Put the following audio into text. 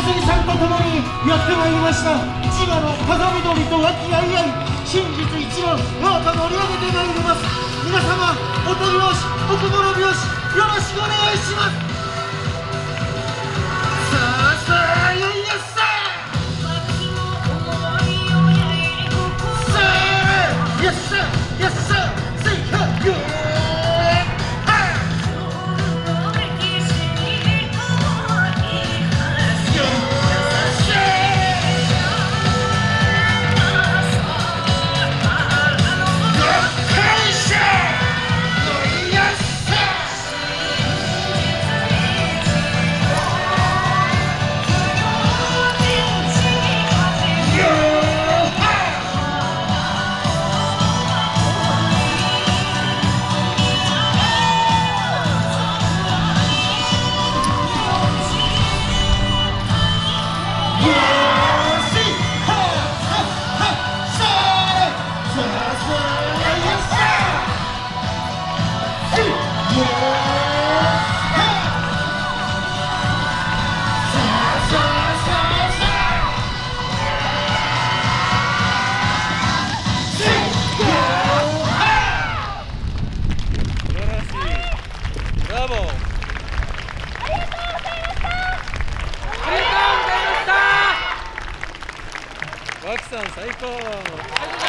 さんと共にやってまいりました。千葉の風緑と和気あいあい真実一番我が盛り上げてまいります。皆様お手拍子お心拍子よろしくお願いします。脇さん最高。